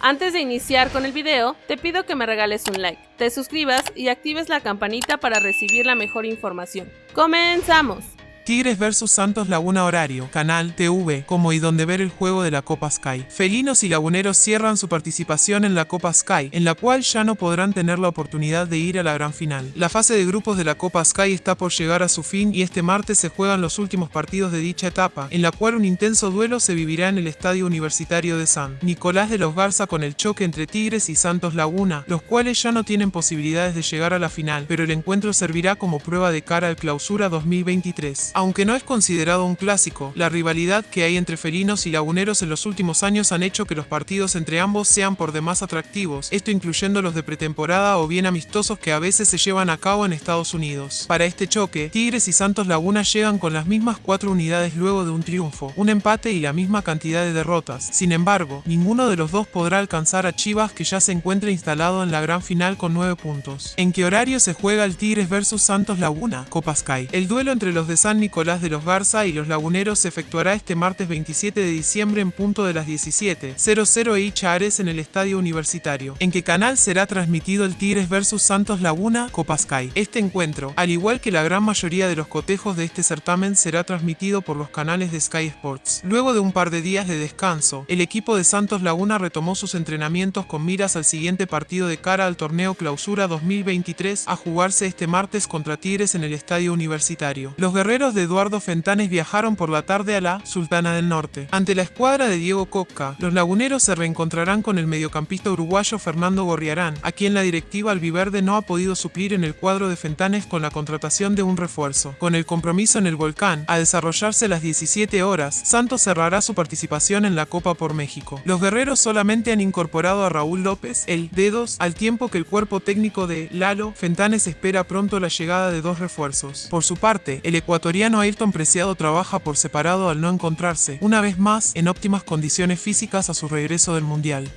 Antes de iniciar con el video, te pido que me regales un like, te suscribas y actives la campanita para recibir la mejor información. ¡Comenzamos! Tigres vs Santos Laguna Horario, Canal TV, como y donde ver el juego de la Copa Sky. Felinos y laguneros cierran su participación en la Copa Sky, en la cual ya no podrán tener la oportunidad de ir a la gran final. La fase de grupos de la Copa Sky está por llegar a su fin y este martes se juegan los últimos partidos de dicha etapa, en la cual un intenso duelo se vivirá en el Estadio Universitario de San Nicolás de los Garza con el choque entre Tigres y Santos Laguna, los cuales ya no tienen posibilidades de llegar a la final, pero el encuentro servirá como prueba de cara al clausura 2023. Aunque no es considerado un clásico, la rivalidad que hay entre felinos y laguneros en los últimos años han hecho que los partidos entre ambos sean por demás atractivos, esto incluyendo los de pretemporada o bien amistosos que a veces se llevan a cabo en Estados Unidos. Para este choque, Tigres y Santos Laguna llegan con las mismas cuatro unidades luego de un triunfo, un empate y la misma cantidad de derrotas. Sin embargo, ninguno de los dos podrá alcanzar a Chivas que ya se encuentra instalado en la gran final con 9 puntos. ¿En qué horario se juega el Tigres vs Santos Laguna? Copa Sky. El duelo entre los de San Nicolás de los Garza y los Laguneros se efectuará este martes 27 de diciembre en punto de las 17.00 y Chares en el Estadio Universitario. ¿En qué canal será transmitido el Tigres vs Santos Laguna Copa Sky? Este encuentro, al igual que la gran mayoría de los cotejos de este certamen, será transmitido por los canales de Sky Sports. Luego de un par de días de descanso, el equipo de Santos Laguna retomó sus entrenamientos con miras al siguiente partido de cara al torneo Clausura 2023 a jugarse este martes contra Tigres en el Estadio Universitario. Los guerreros de Eduardo Fentanes viajaron por la tarde a la Sultana del Norte. Ante la escuadra de Diego Coca, los laguneros se reencontrarán con el mediocampista uruguayo Fernando Gorriarán, a quien la directiva albiverde no ha podido suplir en el cuadro de Fentanes con la contratación de un refuerzo. Con el compromiso en el volcán, a desarrollarse las 17 horas, Santos cerrará su participación en la Copa por México. Los guerreros solamente han incorporado a Raúl López, el Dedos, al tiempo que el cuerpo técnico de Lalo Fentanes espera pronto la llegada de dos refuerzos. Por su parte, el ecuatoriano Ayrton Preciado trabaja por separado al no encontrarse, una vez más, en óptimas condiciones físicas a su regreso del Mundial.